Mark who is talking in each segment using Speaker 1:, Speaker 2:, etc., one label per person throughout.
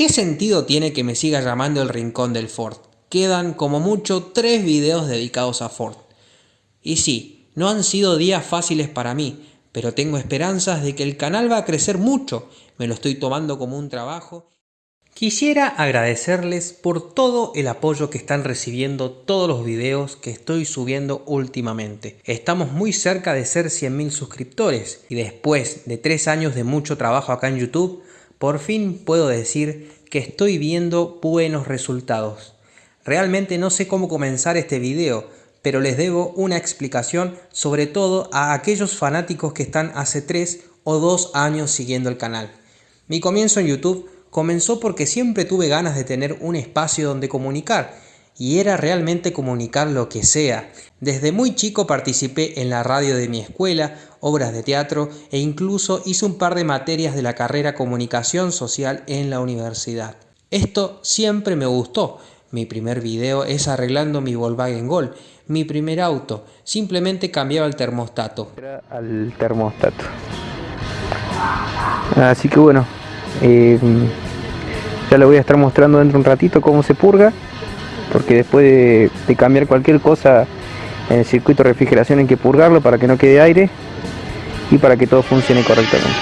Speaker 1: ¿Qué sentido tiene que me siga llamando el Rincón del Ford? Quedan como mucho tres videos dedicados a Ford. Y sí, no han sido días fáciles para mí, pero tengo esperanzas de que el canal va a crecer mucho, me lo estoy tomando como un trabajo. Quisiera agradecerles por todo el apoyo que están recibiendo todos los videos que estoy subiendo últimamente. Estamos muy cerca de ser 100.000 suscriptores y después de tres años de mucho trabajo acá en YouTube, por fin puedo decir que estoy viendo buenos resultados. Realmente no sé cómo comenzar este video, pero les debo una explicación sobre todo a aquellos fanáticos que están hace 3 o 2 años siguiendo el canal. Mi comienzo en YouTube comenzó porque siempre tuve ganas de tener un espacio donde comunicar y era realmente comunicar lo que sea. Desde muy chico participé en la radio de mi escuela, obras de teatro e incluso hice un par de materias de la carrera Comunicación Social en la universidad. Esto siempre me gustó. Mi primer video es arreglando mi Volkswagen Gol, mi primer auto. Simplemente cambiaba el termostato.
Speaker 2: Al termostato. Así que bueno, eh, ya le voy a estar mostrando dentro de un ratito cómo se purga porque después de, cambiar cualquier cosa en el circuito de refrigeración hay que purgarlo para que no quede aire y para que todo funcione correctamente.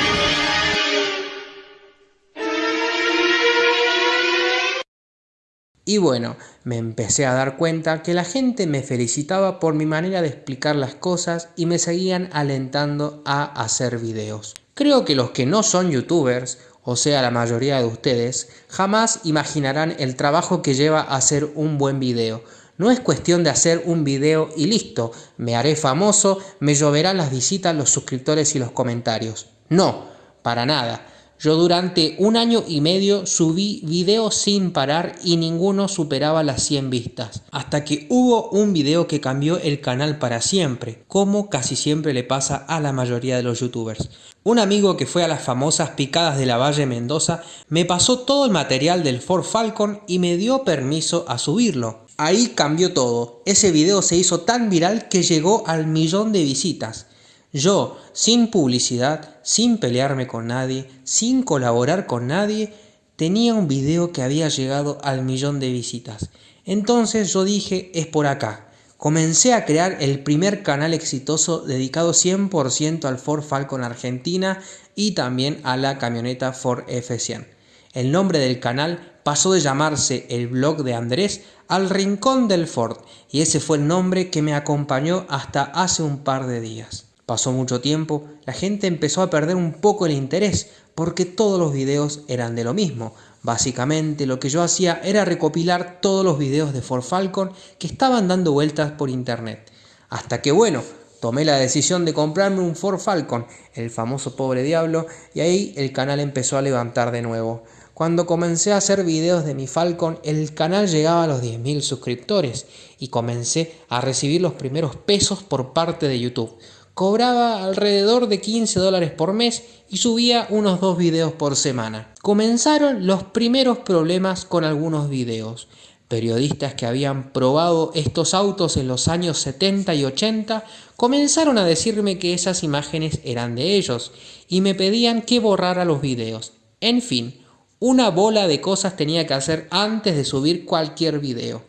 Speaker 1: Y bueno, me empecé a dar cuenta que la gente me felicitaba por mi manera de explicar las cosas y me seguían alentando a hacer videos. Creo que los que no son youtubers o sea la mayoría de ustedes, jamás imaginarán el trabajo que lleva hacer un buen video. No es cuestión de hacer un video y listo, me haré famoso, me lloverán las visitas, los suscriptores y los comentarios. No, para nada. Yo durante un año y medio subí videos sin parar y ninguno superaba las 100 vistas. Hasta que hubo un video que cambió el canal para siempre, como casi siempre le pasa a la mayoría de los youtubers. Un amigo que fue a las famosas picadas de la Valle Mendoza me pasó todo el material del Ford Falcon y me dio permiso a subirlo. Ahí cambió todo. Ese video se hizo tan viral que llegó al millón de visitas. Yo, sin publicidad, sin pelearme con nadie, sin colaborar con nadie, tenía un video que había llegado al millón de visitas. Entonces yo dije, es por acá. Comencé a crear el primer canal exitoso dedicado 100% al Ford Falcon Argentina y también a la camioneta Ford F100. El nombre del canal pasó de llamarse El blog de Andrés al Rincón del Ford y ese fue el nombre que me acompañó hasta hace un par de días. Pasó mucho tiempo, la gente empezó a perder un poco el interés porque todos los videos eran de lo mismo. Básicamente lo que yo hacía era recopilar todos los videos de Ford Falcon que estaban dando vueltas por internet. Hasta que bueno, tomé la decisión de comprarme un Ford Falcon, el famoso pobre diablo, y ahí el canal empezó a levantar de nuevo. Cuando comencé a hacer videos de mi Falcon, el canal llegaba a los 10.000 suscriptores y comencé a recibir los primeros pesos por parte de YouTube cobraba alrededor de 15 dólares por mes y subía unos dos videos por semana. Comenzaron los primeros problemas con algunos videos. Periodistas que habían probado estos autos en los años 70 y 80 comenzaron a decirme que esas imágenes eran de ellos y me pedían que borrara los videos. En fin, una bola de cosas tenía que hacer antes de subir cualquier video.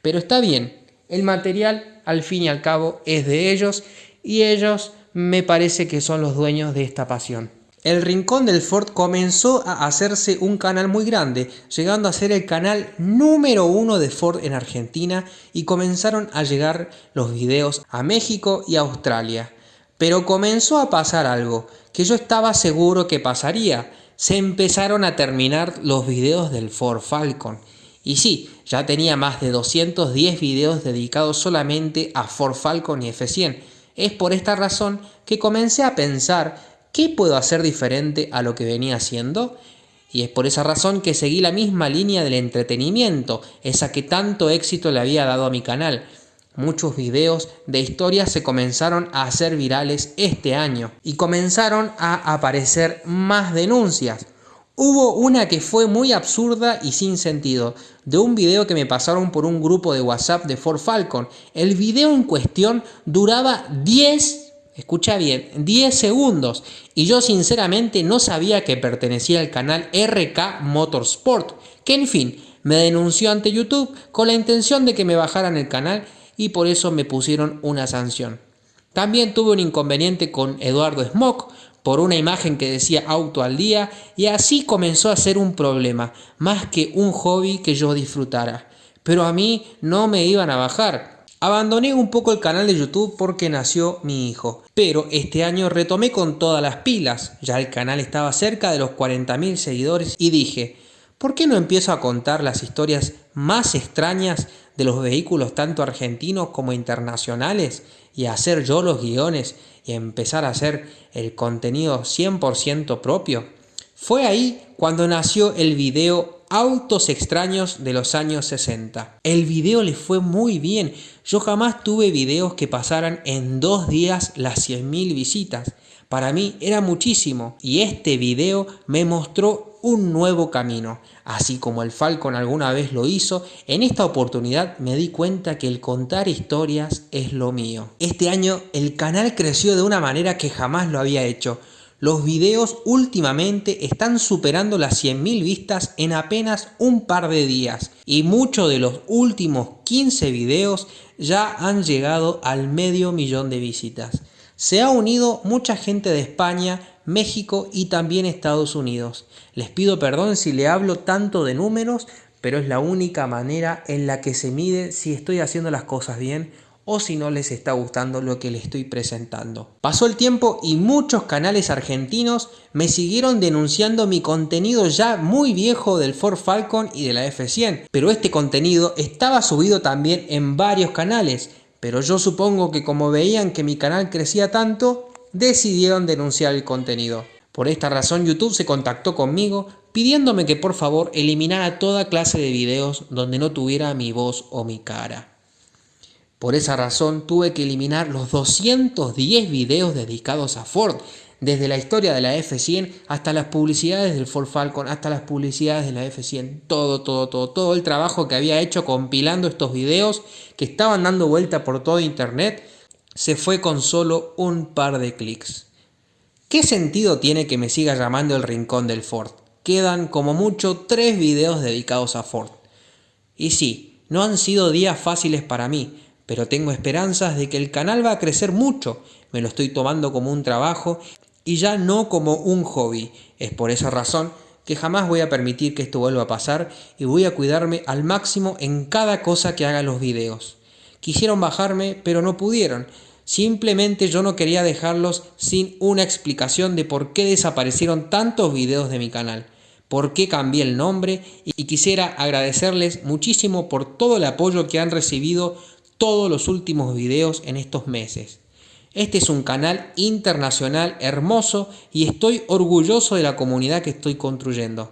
Speaker 1: Pero está bien, el material al fin y al cabo es de ellos y ellos me parece que son los dueños de esta pasión. El Rincón del Ford comenzó a hacerse un canal muy grande, llegando a ser el canal número uno de Ford en Argentina y comenzaron a llegar los videos a México y Australia. Pero comenzó a pasar algo que yo estaba seguro que pasaría. Se empezaron a terminar los videos del Ford Falcon. Y sí, ya tenía más de 210 videos dedicados solamente a Ford Falcon y F100 es por esta razón que comencé a pensar qué puedo hacer diferente a lo que venía haciendo y es por esa razón que seguí la misma línea del entretenimiento, esa que tanto éxito le había dado a mi canal. Muchos videos de historias se comenzaron a hacer virales este año y comenzaron a aparecer más denuncias. Hubo una que fue muy absurda y sin sentido, de un video que me pasaron por un grupo de WhatsApp de Ford Falcon. El video en cuestión duraba 10, Escucha bien, 10 segundos. Y yo sinceramente no sabía que pertenecía al canal RK Motorsport, que en fin, me denunció ante YouTube con la intención de que me bajaran el canal y por eso me pusieron una sanción. También tuve un inconveniente con Eduardo Smock por una imagen que decía auto al día y así comenzó a ser un problema, más que un hobby que yo disfrutara. Pero a mí no me iban a bajar. Abandoné un poco el canal de YouTube porque nació mi hijo, pero este año retomé con todas las pilas, ya el canal estaba cerca de los 40.000 seguidores y dije, ¿por qué no empiezo a contar las historias más extrañas de los vehículos tanto argentinos como internacionales y hacer yo los guiones y empezar a hacer el contenido 100% propio? Fue ahí cuando nació el video Autos extraños de los años 60. El video le fue muy bien. Yo jamás tuve videos que pasaran en dos días las 100.000 visitas. Para mí era muchísimo y este video me mostró un nuevo camino. Así como el Falcon alguna vez lo hizo, en esta oportunidad me di cuenta que el contar historias es lo mío. Este año el canal creció de una manera que jamás lo había hecho. Los videos últimamente están superando las 100.000 vistas en apenas un par de días y muchos de los últimos 15 videos ya han llegado al medio millón de visitas. Se ha unido mucha gente de España, México y también Estados Unidos. Les pido perdón si le hablo tanto de números, pero es la única manera en la que se mide si estoy haciendo las cosas bien o si no les está gustando lo que les estoy presentando. Pasó el tiempo y muchos canales argentinos me siguieron denunciando mi contenido ya muy viejo del Ford Falcon y de la F100, pero este contenido estaba subido también en varios canales, pero yo supongo que como veían que mi canal crecía tanto, decidieron denunciar el contenido. Por esta razón YouTube se contactó conmigo pidiéndome que por favor eliminara toda clase de videos donde no tuviera mi voz o mi cara. Por esa razón tuve que eliminar los 210 videos dedicados a Ford, desde la historia de la F100 hasta las publicidades del Ford Falcon, hasta las publicidades de la F100, todo, todo, todo, todo el trabajo que había hecho compilando estos videos que estaban dando vuelta por todo internet, se fue con solo un par de clics. ¿Qué sentido tiene que me siga llamando el rincón del Ford? Quedan como mucho tres videos dedicados a Ford. Y sí, no han sido días fáciles para mí, pero tengo esperanzas de que el canal va a crecer mucho. Me lo estoy tomando como un trabajo y ya no como un hobby. Es por esa razón que jamás voy a permitir que esto vuelva a pasar y voy a cuidarme al máximo en cada cosa que haga los videos. Quisieron bajarme, pero no pudieron. Simplemente yo no quería dejarlos sin una explicación de por qué desaparecieron tantos videos de mi canal, por qué cambié el nombre y quisiera agradecerles muchísimo por todo el apoyo que han recibido todos los últimos videos en estos meses. Este es un canal internacional hermoso y estoy orgulloso de la comunidad que estoy construyendo.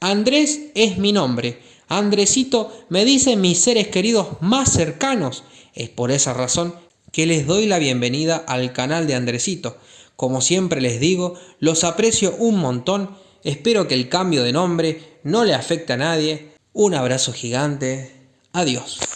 Speaker 1: Andrés es mi nombre. Andresito me dicen mis seres queridos más cercanos. Es por esa razón que les doy la bienvenida al canal de Andresito. Como siempre les digo, los aprecio un montón. Espero que el cambio de nombre no le afecte a nadie. Un abrazo gigante. Adiós.